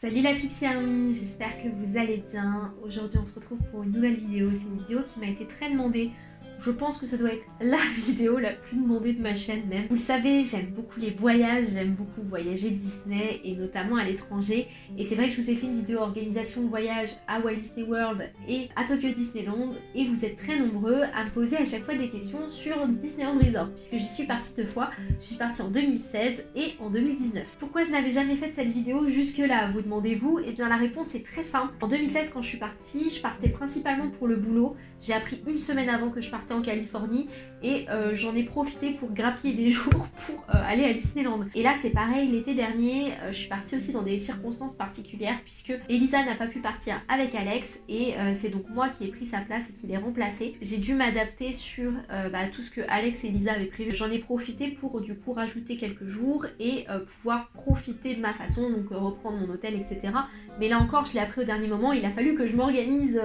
Salut la Pixie Army, j'espère que vous allez bien. Aujourd'hui on se retrouve pour une nouvelle vidéo. C'est une vidéo qui m'a été très demandée je pense que ça doit être la vidéo la plus demandée de ma chaîne même. Vous savez, j'aime beaucoup les voyages, j'aime beaucoup voyager Disney et notamment à l'étranger. Et c'est vrai que je vous ai fait une vidéo organisation voyage à Walt Disney World et à Tokyo Disneyland et vous êtes très nombreux à me poser à chaque fois des questions sur Disneyland Resort puisque j'y suis partie deux fois. Je suis partie en 2016 et en 2019. Pourquoi je n'avais jamais fait cette vidéo jusque là, vous demandez-vous? Eh bien la réponse est très simple. En 2016 quand je suis partie, je partais principalement pour le boulot. J'ai appris une semaine avant que je partais en Californie et euh, j'en ai profité pour grappiller des jours pour euh, aller à Disneyland. Et là c'est pareil, l'été dernier, euh, je suis partie aussi dans des circonstances particulières puisque Elisa n'a pas pu partir avec Alex et c'est donc moi qui ai pris sa place et qui l'ai remplacée. J'ai dû m'adapter sur bah, tout ce que Alex et Elisa avaient prévu. J'en ai profité pour du coup rajouter quelques jours et pouvoir profiter de ma façon, donc reprendre mon hôtel, etc. Mais là encore, je l'ai appris au dernier moment, il a fallu que je m'organise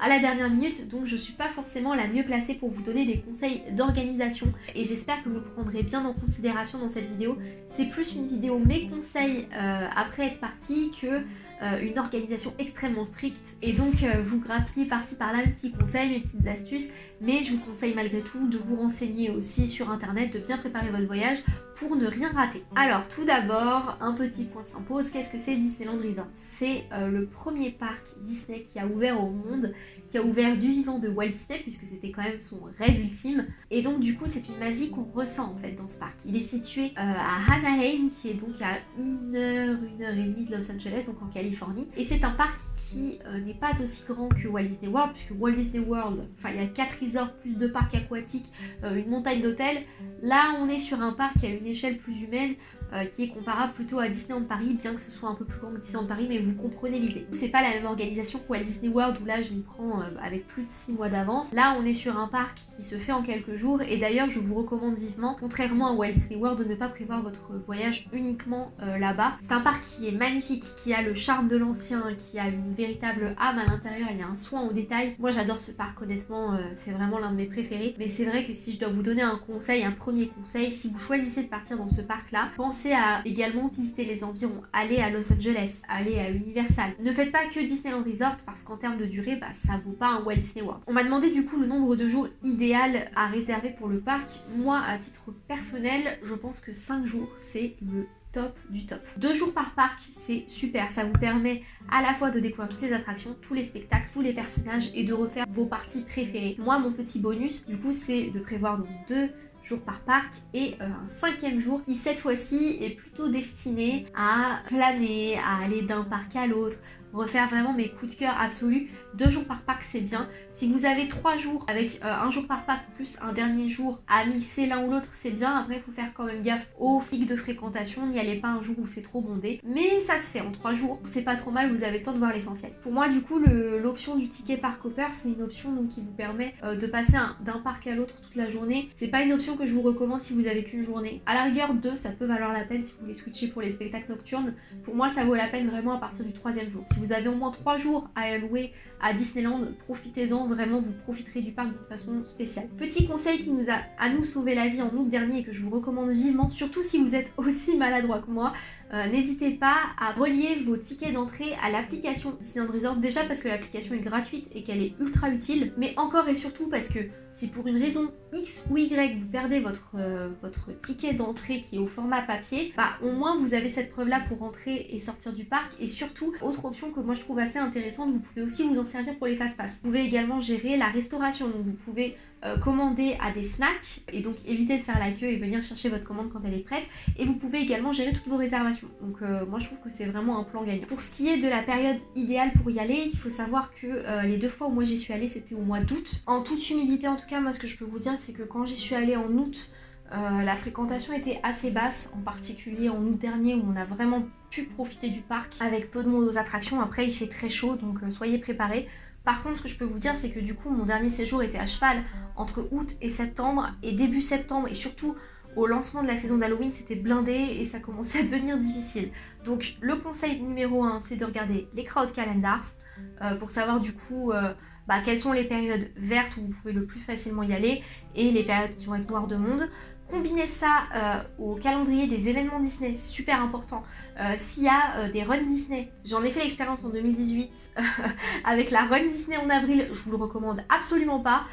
à la dernière minute, donc je suis pas forcément la mieux placée pour vous donner des conseils d'organisation et j'espère que vous le prendrez bien en considération dans cette vidéo. C'est plus une vidéo mes conseils euh, après être partie que euh, une organisation extrêmement stricte. Et donc euh, vous grappillez par-ci par-là mes petits conseils, mes petites astuces. Mais je vous conseille malgré tout de vous renseigner aussi sur internet, de bien préparer votre voyage pour ne rien rater. Alors tout d'abord, un petit point s'impose, qu'est-ce que c'est Disneyland Resort? C'est euh, le premier parc Disney qui a ouvert au monde, qui a ouvert du vivant de Walt Disney puisque c'était quand même son rêve ultime. Et donc du coup c'est une magie qu'on ressent en fait dans ce parc. Il est situé à Anaheim qui est donc à une heure, une heure et demie de Los Angeles donc en Californie et c'est un parc qui euh, n'est pas aussi grand que Walt Disney World, puisque Walt Disney World, enfin il y a 4 resorts plus de parcs aquatiques, euh, une montagne d'hôtels. Là on est sur un parc à une échelle plus humaine, euh, qui est comparable plutôt à Disneyland Paris, bien que ce soit un peu plus grand que Disneyland Paris, mais vous comprenez l'idée. C'est pas la même organisation que Walt Disney World où là je m'y prends euh, avec plus de 6 mois d'avance. Là on est sur un parc qui se fait en quelques jours et d'ailleurs je vous recommande vivement, contrairement à Walt Disney World, de ne pas prévoir votre voyage uniquement euh, là-bas. C'est un parc qui est magnifique, qui a le charme de l'ancien, qui a une véritable âme à l'intérieur, il y a un soin au détail. Moi j'adore ce parc honnêtement, c'est vraiment l'un de mes préférés. Mais c'est vrai que si je dois vous donner un conseil, un premier conseil, si vous choisissez de partir dans ce parc là, pensez à également visiter les environs, aller à Los Angeles, aller à Universal. Ne faites pas que Disneyland Resort parce qu'en termes de durée, bah, ça vaut pas un Walt Disney World. On m'a demandé du coup le nombre de jours idéal à réserver pour le parc. Moi, à titre personnel, je pense que 5 jours, c'est le top du top. Deux jours par parc, c'est super. Ça vous permet à la fois de découvrir toutes les attractions, tous les spectacles, tous les personnages et de refaire vos parties préférées. Moi, mon petit bonus, du coup, c'est de prévoir donc deux par parc et euh, un cinquième jour qui cette fois-ci est plutôt destiné à planer, à aller d'un parc à l'autre, refaire vraiment mes coups de cœur absolus. Deux jours par parc c'est bien. Si vous avez trois jours avec euh, un jour par parc plus un dernier jour à mixer l'un ou l'autre c'est bien. Après il faut faire quand même gaffe aux pics de fréquentation. N'y allez pas un jour où c'est trop bondé. Mais ça se fait en trois jours. C'est pas trop mal, vous avez le temps de voir l'essentiel. Pour moi du coup l'option du ticket parc hopper c'est une option qui vous permet euh, de passer d'un parc à l'autre toute la journée. C'est pas une option que je vous recommande si vous avez qu'une journée. À la rigueur deux ça peut valoir la peine si vous voulez switcher pour les spectacles nocturnes. Pour moi ça vaut la peine vraiment à partir du troisième jour vous avez au moins 3 jours à allouer à Disneyland, profitez-en, vraiment vous profiterez du parc de façon spéciale. Petit conseil qui nous a à nous sauvé la vie en août dernier et que je vous recommande vivement, surtout si vous êtes aussi maladroit que moi, euh, n'hésitez pas à relier vos tickets d'entrée à l'application Disneyland Resort, déjà parce que l'application est gratuite et qu'elle est ultra utile, mais encore et surtout parce que si pour une raison X ou Y vous perdez votre, euh, votre ticket d'entrée qui est au format papier, bah au moins vous avez cette preuve là pour rentrer et sortir du parc. Et surtout, autre option que moi je trouve assez intéressante, vous pouvez aussi vous en servir pour les fast-pass. Vous pouvez également gérer la restauration, donc vous pouvez euh, commander à des snacks et donc éviter de faire la queue et venir chercher votre commande quand elle est prête. Et vous pouvez également gérer toutes vos réservations donc euh, moi je trouve que c'est vraiment un plan gagnant. Pour ce qui est de la période idéale pour y aller il faut savoir que euh, les deux fois où moi j'y suis allée c'était au mois d'août en toute humilité en tout cas moi ce que je peux vous dire c'est que quand j'y suis allée en août la fréquentation était assez basse, en particulier en août dernier où on a vraiment pu profiter du parc avec peu de monde aux attractions. Après il fait très chaud donc soyez préparés. Par contre, ce que je peux vous dire, c'est que du coup, mon dernier séjour était à cheval entre août et septembre. Et début septembre, et surtout au lancement de la saison d'Halloween, c'était blindé et ça commençait à devenir difficile. Donc le conseil numéro 1, c'est de regarder les crowd calendars euh, pour savoir du coup euh, bah, quelles sont les périodes vertes où vous pouvez le plus facilement y aller et les périodes qui vont être noires de monde. Combinez ça euh, au calendrier des événements Disney, super important. S'il y a des runs Disney, j'en ai fait l'expérience en 2018 avec la run Disney en avril, je vous le recommande absolument pas.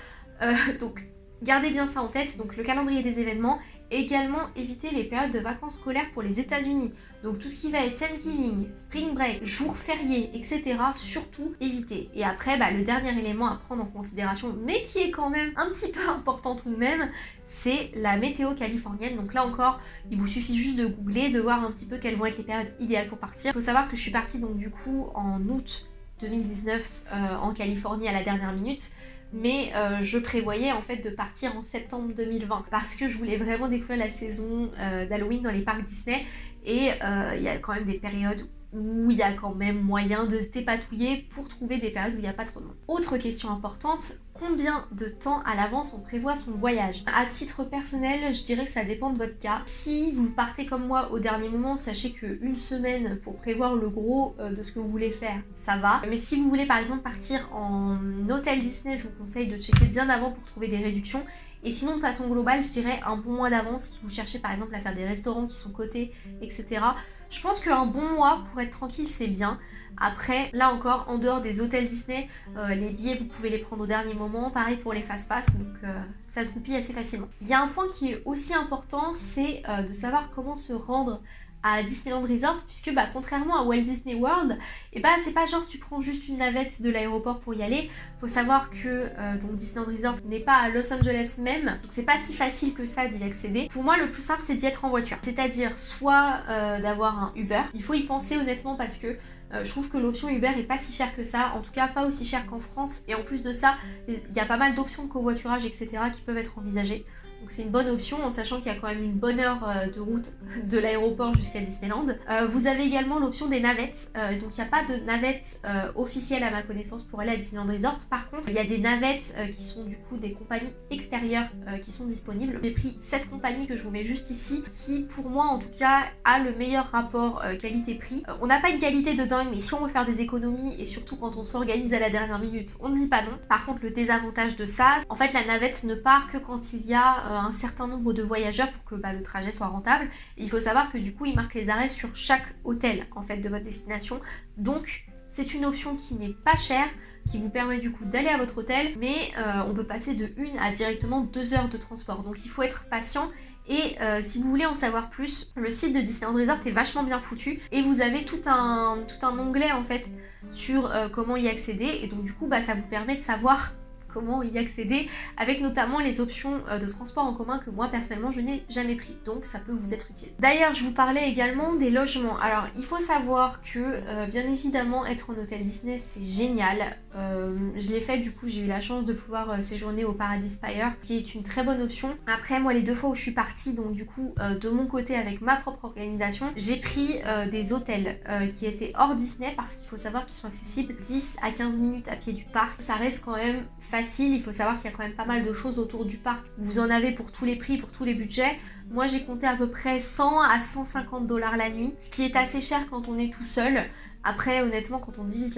donc gardez bien ça en tête, donc le calendrier des événements Également, éviter les périodes de vacances scolaires pour les États-Unis. Donc tout ce qui va être Thanksgiving, Spring Break, jours fériés, etc. Surtout éviter. Et après, bah, le dernier élément à prendre en considération, mais qui est quand même un petit peu important tout de même, c'est la météo californienne. Donc là encore, il vous suffit juste de googler, de voir un petit peu quelles vont être les périodes idéales pour partir. Il faut savoir que je suis partie donc du coup en août 2019 euh, en Californie à la dernière minute mais euh, je prévoyais en fait de partir en septembre 2020 parce que je voulais vraiment découvrir la saison euh, d'Halloween dans les parcs Disney et euh, il y a quand même des périodes où il y a quand même moyen de se dépatouiller pour trouver des périodes où il n'y a pas trop de monde. Autre question importante, combien de temps à l'avance on prévoit son voyage À titre personnel, je dirais que ça dépend de votre cas. Si vous partez comme moi au dernier moment, sachez qu'une semaine pour prévoir le gros euh, de ce que vous voulez faire, ça va. Mais si vous voulez par exemple partir en hôtel Disney, je vous conseille de checker bien avant pour trouver des réductions. Et sinon, de façon globale, je dirais un bon mois d'avance si vous cherchez par exemple à faire des restaurants qui sont cotés, etc. Je pense qu'un bon mois pour être tranquille, c'est bien. Après, là encore, en dehors des hôtels Disney, euh, les billets, vous pouvez les prendre au dernier moment. Pareil pour les fast-pass, donc euh, ça se goupille assez facilement. Il y a un point qui est aussi important, c'est euh, de savoir comment se rendre à Disneyland Resort puisque bah, contrairement à Walt Disney World et eh bah c'est pas genre tu prends juste une navette de l'aéroport pour y aller. Faut savoir que euh, donc Disneyland Resort n'est pas à Los Angeles même donc c'est pas si facile que ça d'y accéder. Pour moi le plus simple c'est d'y être en voiture. C'est à dire soit euh, d'avoir un Uber. Il faut y penser honnêtement parce que euh, je trouve que l'option Uber est pas si chère que ça, en tout cas pas aussi chère qu'en France. Et en plus de ça il y a pas mal d'options de covoiturage etc qui peuvent être envisagées donc c'est une bonne option en sachant qu'il y a quand même une bonne heure euh, de route de l'aéroport jusqu'à Disneyland. Euh, vous avez également l'option des navettes. Euh, donc il n'y a pas de navette officielle à ma connaissance pour aller à Disneyland Resort. Par contre, il y a des navettes qui sont du coup des compagnies extérieures qui sont disponibles. J'ai pris cette compagnie que je vous mets juste ici qui pour moi en tout cas a le meilleur rapport qualité-prix. on n'a pas une qualité de dingue mais si on veut faire des économies et surtout quand on s'organise à la dernière minute, on ne dit pas non. Par contre le désavantage de ça, en fait la navette ne part que quand il y a un certain nombre de voyageurs pour que bah, le trajet soit rentable. il faut savoir que du coup, il marque les arrêts sur chaque hôtel en fait de votre destination. Donc, c'est une option qui n'est pas chère, qui vous permet du coup d'aller à votre hôtel, mais euh, on peut passer de 1 à directement 2 heures de transport. Donc il faut être patient et euh, si vous voulez en savoir plus, le site de Disneyland Resort est vachement bien foutu et vous avez tout un, tout un onglet en fait sur comment y accéder et donc du coup bah, ça vous permet de savoir comment y accéder avec notamment les options euh, de transport en commun que moi personnellement je n'ai jamais pris donc ça peut vous être utile. D'ailleurs je vous parlais également des logements. Alors il faut savoir que euh, bien évidemment être en hôtel Disney c'est génial. Euh, je l'ai fait du coup j'ai eu la chance de pouvoir séjourner au Paradis Spire qui est une très bonne option. Après moi les deux fois où je suis partie donc du coup de mon côté avec ma propre organisation j'ai pris des hôtels qui étaient hors Disney parce qu'il faut savoir qu'ils sont accessibles 10 à 15 minutes à pied du parc. Ça reste quand même facile il faut savoir qu'il y a quand même pas mal de choses autour du parc. Vous en avez pour tous les prix, pour tous les budgets. Moi j'ai compté à peu près 100 à 150 dollars la nuit, ce qui est assez cher quand on est tout seul. Après honnêtement quand on divise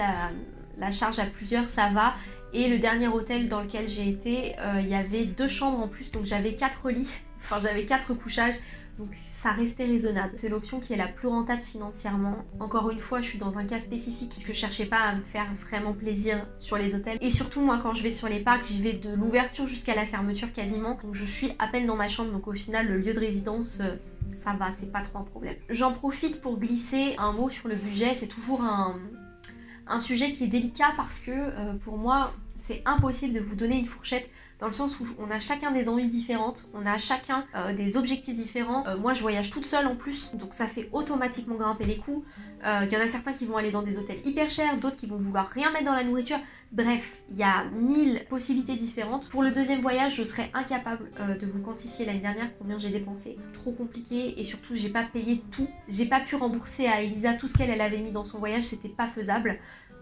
la, charge à plusieurs ça va. Et le dernier hôtel dans lequel j'ai été, euh, il y avait deux chambres en plus, donc j'avais quatre lits, enfin j'avais quatre couchages. Donc ça restait raisonnable. C'est l'option qui est la plus rentable financièrement. Encore une fois, je suis dans un cas spécifique puisque je cherchais pas à me faire vraiment plaisir sur les hôtels. Et surtout, moi, quand je vais sur les parcs, j'y vais de l'ouverture jusqu'à la fermeture quasiment. Donc je suis à peine dans ma chambre, donc au final, le lieu de résidence... Euh, ça va, c'est pas trop un problème. J'en profite pour glisser un mot sur le budget, c'est toujours un, un, sujet qui est délicat parce que euh, pour moi, c'est impossible de vous donner une fourchette dans le sens où on a chacun des envies différentes, on a chacun euh, des objectifs différents. Euh, moi je voyage toute seule en plus, donc ça fait automatiquement grimper les coûts. Euh, il y en a certains qui vont aller dans des hôtels hyper chers, d'autres qui vont vouloir rien mettre dans la nourriture. Bref, il y a mille possibilités différentes. Pour le deuxième voyage, je serais incapable de vous quantifier l'année dernière combien j'ai dépensé. Trop compliqué et surtout j'ai pas payé tout. J'ai pas pu rembourser à Elisa tout ce qu'elle avait mis dans son voyage, c'était pas faisable.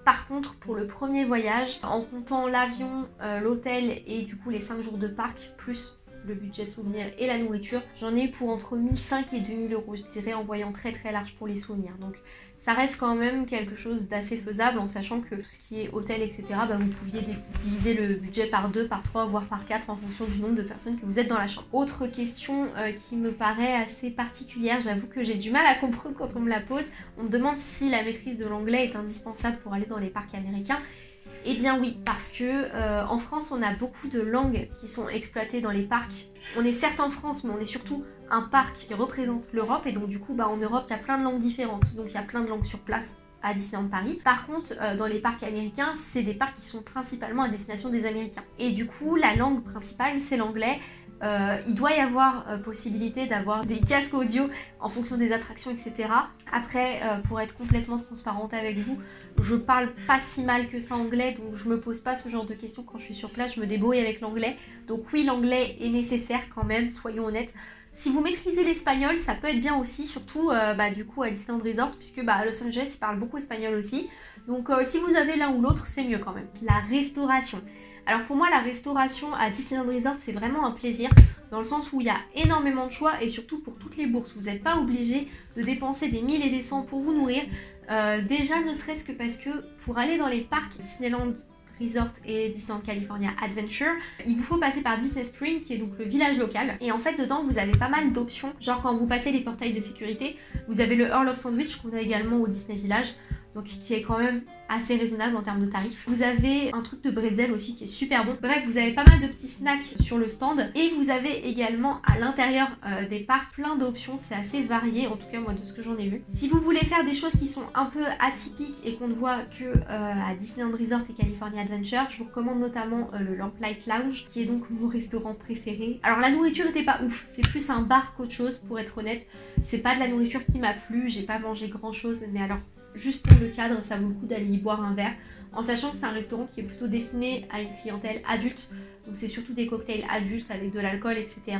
Par contre, pour le premier voyage, en comptant l'avion, euh, l'hôtel et du coup les 5 jours de parc, plus le budget souvenir et la nourriture, j'en ai eu pour entre 1005 et 2000 euros, je dirais, en voyant très très large pour les souvenirs. Donc ça reste quand même quelque chose d'assez faisable en sachant que tout ce qui est hôtel, etc., bah, vous pouviez diviser le budget par 2, par 3, voire par 4 en fonction du nombre de personnes que vous êtes dans la chambre. Autre question euh, qui me paraît assez particulière, j'avoue que j'ai du mal à comprendre quand on me la pose, on me demande si la maîtrise de l'anglais est indispensable pour aller dans les parcs américains. Eh bien oui, parce que euh, en France, on a beaucoup de langues qui sont exploitées dans les parcs. On est certes en France, mais on est surtout un parc qui représente l'Europe, et donc du coup, bah, en Europe, il y a plein de langues différentes. Donc il y a plein de langues sur place à Disneyland Paris. Par contre, euh, dans les parcs américains, c'est des parcs qui sont principalement à destination des Américains. Et du coup, la langue principale, c'est l'anglais. Euh, il doit y avoir euh, possibilité d'avoir des casques audio en fonction des attractions, etc. Après, pour être complètement transparente avec vous, je parle pas si mal que ça anglais, donc je me pose pas ce genre de questions quand je suis sur place, je me débrouille avec l'anglais. Donc oui, l'anglais est nécessaire quand même, soyons honnêtes. Si vous maîtrisez l'espagnol, ça peut être bien aussi, surtout bah, du coup à Disneyland Resort, puisque bah, à Los Angeles, ils parlent beaucoup espagnol aussi. Donc si vous avez l'un ou l'autre, c'est mieux quand même. La restauration. Alors pour moi, la restauration à Disneyland Resort, c'est vraiment un plaisir dans le sens où il y a énormément de choix et surtout pour toutes les bourses. Vous n'êtes pas obligé de dépenser des 1000 et des 100 pour vous nourrir. Euh, déjà, ne serait-ce que parce que pour aller dans les parcs Disneyland Resort et Disneyland California Adventure, il vous faut passer par Disney Spring qui est donc le village local. Et en fait dedans vous avez pas mal d'options. Genre quand vous passez les portails de sécurité vous avez le Earl of Sandwich qu'on a également au Disney Village donc qui est quand même assez raisonnable en termes de tarifs. Vous avez un truc de bretzel aussi qui est super bon. Bref, vous avez pas mal de petits snacks sur le stand et vous avez également à l'intérieur euh, des parcs plein d'options, c'est assez varié en tout cas moi de ce que j'en ai vu. Si vous voulez faire des choses qui sont un peu atypiques et qu'on ne voit que euh, à Disneyland Resort et California Adventure, je vous recommande notamment euh, le Lamplight Lounge qui est donc mon restaurant préféré. Alors la nourriture était pas ouf, c'est plus un bar qu'autre chose pour être honnête. C'est pas de la nourriture qui m'a plu, j'ai pas mangé grand chose mais alors juste pour le cadre, ça vaut le coup d'aller y boire un verre. En sachant que c'est un restaurant qui est plutôt destiné à une clientèle adulte. Donc c'est surtout des cocktails adultes avec de l'alcool, etc.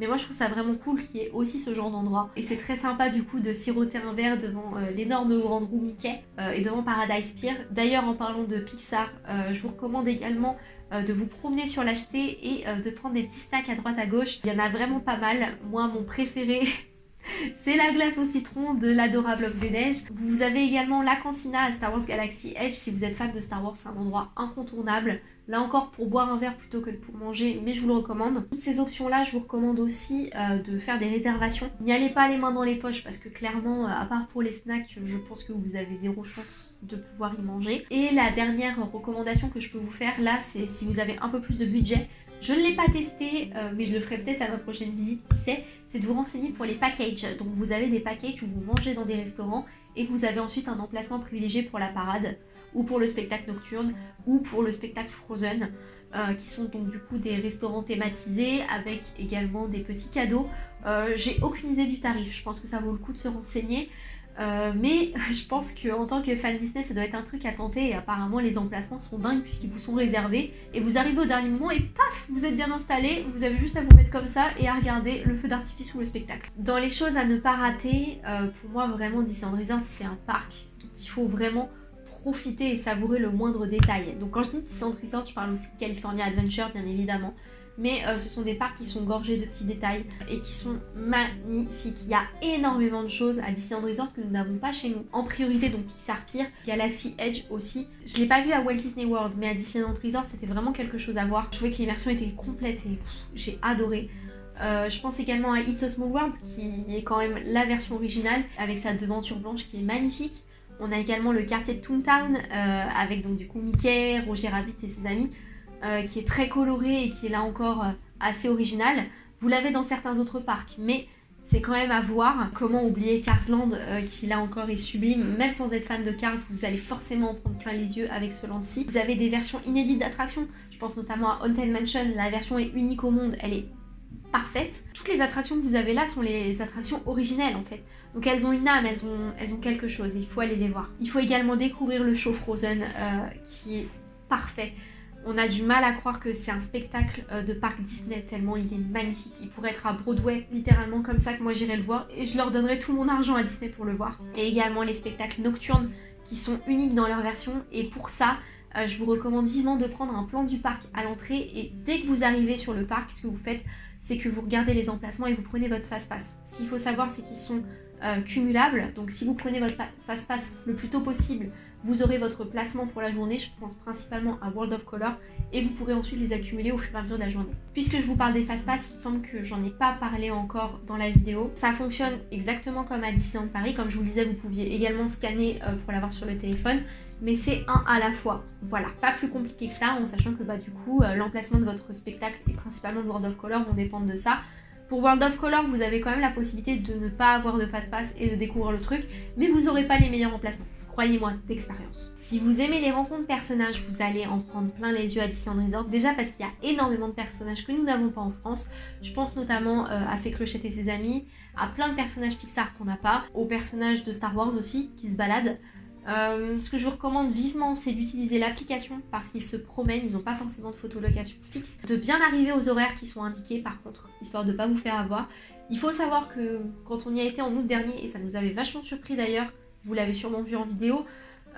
Mais moi je trouve ça vraiment cool qu'il y ait aussi ce genre d'endroit. Et c'est très sympa du coup de siroter un verre devant euh, l'énorme grande roue Mickey euh, et devant Paradise Pier. D'ailleurs en parlant de Pixar, euh, je vous recommande également de vous promener sur l'acheter et de prendre des petits snacks à droite à gauche. Il y en a vraiment pas mal. Moi mon préféré C'est la glace au citron de l'adorable Bloc des Neiges. Vous avez également la cantina à Star Wars Galaxy Edge. Si vous êtes fan de Star Wars, c'est un endroit incontournable. Là encore pour boire un verre plutôt que pour manger, mais je vous le recommande. Toutes ces options-là, je vous recommande aussi euh, de faire des réservations. N'y allez pas les mains dans les poches parce que clairement, euh, à part pour les snacks, je pense que vous avez zéro chance de pouvoir y manger. Et la dernière recommandation que je peux vous faire là, c'est si vous avez un peu plus de budget, je ne l'ai pas testé, euh, mais je le ferai peut-être à ma prochaine visite, qui sait, c'est de vous renseigner pour les packages. Donc vous avez des packages où vous mangez dans des restaurants et vous avez ensuite un emplacement privilégié pour la parade ou pour le spectacle nocturne ou pour le spectacle Frozen. Euh, qui sont donc du coup des restaurants thématisés avec également des petits cadeaux. Euh, j'ai aucune idée du tarif, je pense que ça vaut le coup de se renseigner. Euh, mais je pense qu'en tant que fan Disney, ça doit être un truc à tenter et apparemment les emplacements sont dingues puisqu'ils vous sont réservés et vous arrivez au dernier moment et paf, vous êtes bien installé, vous avez juste à vous mettre comme ça et à regarder le feu d'artifice ou le spectacle. Dans les choses à ne pas rater, euh, pour moi vraiment Disneyland Resort c'est un parc dont il faut vraiment profiter et savourer le moindre détail. Donc quand je dis Disneyland Resort, je parle aussi de California Adventure bien évidemment mais euh, ce sont des parcs qui sont gorgés de petits détails et qui sont magnifiques. Il y a énormément de choses à Disneyland Resort que nous n'avons pas chez nous. En priorité donc Pixar Pier, Galaxy Edge aussi. Je l'ai pas vu à Walt Disney World mais à Disneyland Resort c'était vraiment quelque chose à voir. Je trouvais que l'immersion était complète et j'ai adoré. Euh, je pense également à It's a Small World qui est quand même la version originale avec sa devanture blanche qui est magnifique. On a également le quartier de Toontown euh, avec donc du coup Mickey, Roger Rabbit et ses amis. Euh, qui est très coloré et qui est là encore euh, assez original. Vous l'avez dans certains autres parcs, mais c'est quand même à voir. Comment oublier Carsland, euh, qui là encore est sublime. Même sans être fan de Cars, vous allez forcément en prendre plein les yeux avec ce land-ci. Vous avez des versions inédites d'attractions. Je pense notamment à Haunted Mansion. La version est unique au monde. Elle est parfaite. Toutes les attractions que vous avez là sont les attractions originelles en fait. Donc elles ont une âme, elles ont, elles ont quelque chose. Il faut aller les voir. Il faut également découvrir le show Frozen, qui est parfait. On a du mal à croire que c'est un spectacle euh, de parc Disney tellement il est magnifique. Il pourrait être à Broadway, littéralement comme ça que moi j'irai le voir. Et je leur donnerai tout mon argent à Disney pour le voir. Et également les spectacles nocturnes qui sont uniques dans leur version. Et pour ça, euh, je vous recommande vivement de prendre un plan du parc à l'entrée. Et dès que vous arrivez sur le parc, ce que vous faites, c'est que vous regardez les emplacements et vous prenez votre fast-pass. Ce qu'il faut savoir, c'est qu'ils sont euh, cumulables. Donc si vous prenez votre fast-pass le plus tôt possible, vous aurez votre placement pour la journée. Je pense principalement à World of Color. Et vous pourrez ensuite les accumuler au fur et à mesure de la journée. Puisque je vous parle des fast-pass, il me semble que j'en ai pas parlé encore dans la vidéo. Ça fonctionne exactement comme à Disneyland Paris. Comme je vous le disais, vous pouviez également scanner euh, pour l'avoir sur le téléphone mais c'est un à la fois. Voilà, pas plus compliqué que ça, en sachant que bah, du coup, euh, l'emplacement de votre spectacle et principalement de World of Color vont dépendre de ça. Pour World of Color, vous avez quand même la possibilité de ne pas avoir de fast-pass et de découvrir le truc, mais vous n'aurez pas les meilleurs emplacements. Croyez-moi, d'expérience. Si vous aimez les rencontres personnages, vous allez en prendre plein les yeux à Disneyland Resort. Déjà parce qu'il y a énormément de personnages que nous n'avons pas en France. Je pense notamment euh, à Fée Clochette et ses amis, à plein de personnages Pixar qu'on n'a pas, aux personnages de Star Wars aussi qui se baladent. Euh, ce que je vous recommande vivement, c'est d'utiliser l'application parce qu'ils se promènent, ils n'ont pas forcément de photolocation fixe. De bien arriver aux horaires qui sont indiqués par contre, histoire de ne pas vous faire avoir. Il faut savoir que quand on y a été en août dernier, et ça nous avait vachement surpris d'ailleurs, vous l'avez sûrement vu en vidéo,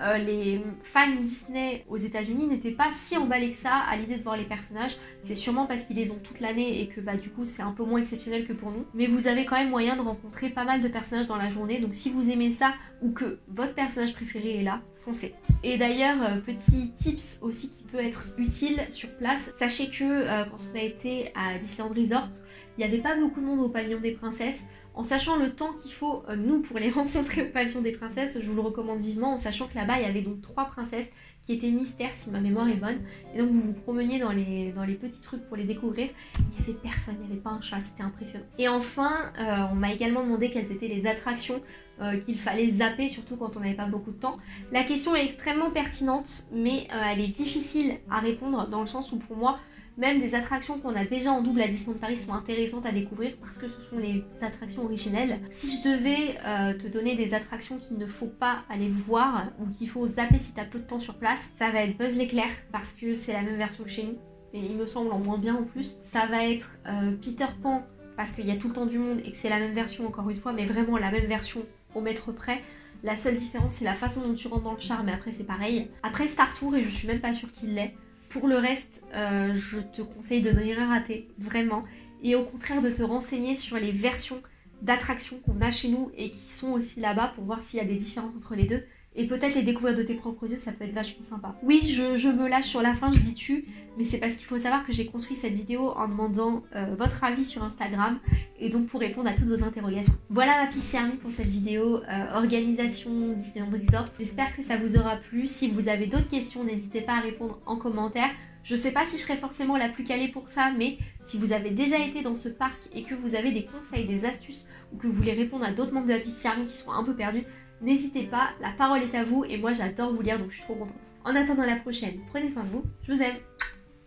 euh, les fans Disney aux États-Unis n'étaient pas si emballés que ça à l'idée de voir les personnages. C'est sûrement parce qu'ils les ont toute l'année et que bah, du coup c'est un peu moins exceptionnel que pour nous. Mais vous avez quand même moyen de rencontrer pas mal de personnages dans la journée. Donc si vous aimez ça ou que votre personnage préféré est là, foncez. Et d'ailleurs, euh, petit tips aussi qui peut être utile sur place. Sachez que euh, quand on a été à Disneyland Resort, il n'y avait pas beaucoup de monde au pavillon des princesses en sachant le temps qu'il faut, euh, nous, pour les rencontrer au pavillon des princesses, je vous le recommande vivement, en sachant que là-bas, il y avait donc trois princesses qui étaient mystères, si ma mémoire est bonne. Et donc, vous vous promeniez dans les, dans les petits trucs pour les découvrir. Il n'y avait personne, il n'y avait pas un chat, c'était impressionnant. Et enfin, euh, on m'a également demandé quelles étaient les attractions euh, qu'il fallait zapper, surtout quand on n'avait pas beaucoup de temps. La question est extrêmement pertinente, mais elle est difficile à répondre, dans le sens où pour moi, même des attractions qu'on a déjà en double à Disneyland Paris sont intéressantes à découvrir parce que ce sont les attractions originelles. Si je devais euh, te donner des attractions qu'il ne faut pas aller voir ou qu'il faut zapper si tu as peu de temps sur place, ça va être Buzz l'éclair parce que c'est la même version que chez nous. Mais il me semble en moins bien en plus. Ça va être euh, Peter Pan parce qu'il y a tout le temps du monde et que c'est la même version encore une fois, mais vraiment la même version au mètre près. La seule différence c'est la façon dont tu rentres dans le char, mais après c'est pareil. Après Star Tour, et je suis même pas sûre qu'il l'est, pour le reste, euh, je te conseille de ne rien rater, vraiment. Et au contraire de te renseigner sur les versions d'attractions qu'on a chez nous et qui sont aussi là-bas pour voir s'il y a des différences entre les deux et peut-être les découvrir de tes propres yeux, ça peut être vachement sympa. Oui, je, me lâche sur la fin, je dis tu, mais c'est parce qu'il faut savoir que j'ai construit cette vidéo en demandant euh, votre avis sur Instagram et donc pour répondre à toutes vos interrogations. Voilà ma Pixie Army pour cette vidéo euh, organisation Disneyland Resort. J'espère que ça vous aura plu. Si vous avez d'autres questions, n'hésitez pas à répondre en commentaire. Je sais pas si je serai forcément la plus calée pour ça, mais si vous avez déjà été dans ce parc et que vous avez des conseils, des astuces ou que vous voulez répondre à d'autres membres de la Pixie Army qui sont un peu perdus, N'hésitez pas, la parole est à vous et moi j'adore vous lire donc je suis trop contente. En attendant la prochaine, prenez soin de vous, je vous aime.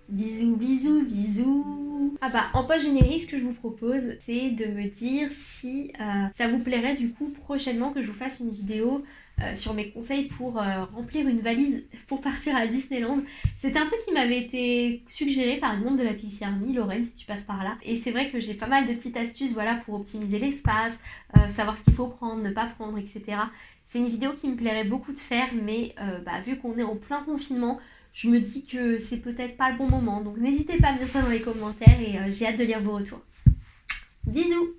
Bisous, bisous, bisous Ah bah, en post générique, ce que je vous propose, c'est de me dire si euh, ça vous plairait du coup prochainement que je vous fasse une vidéo euh, sur mes conseils pour euh, remplir une valise pour partir à Disneyland. C'était un truc qui m'avait été suggéré par le monde de la Pixie Army, Lorraine, si tu passes par là. Et c'est vrai que j'ai pas mal de petites astuces voilà, pour optimiser l'espace, euh, savoir ce qu'il faut prendre, ne pas prendre, etc. C'est une vidéo qui me plairait beaucoup de faire, mais bah, vu qu'on est en plein confinement, je me dis que c'est peut-être pas le bon moment. Donc n'hésitez pas à me dire ça dans les commentaires et j'ai hâte de lire vos retours. Bisous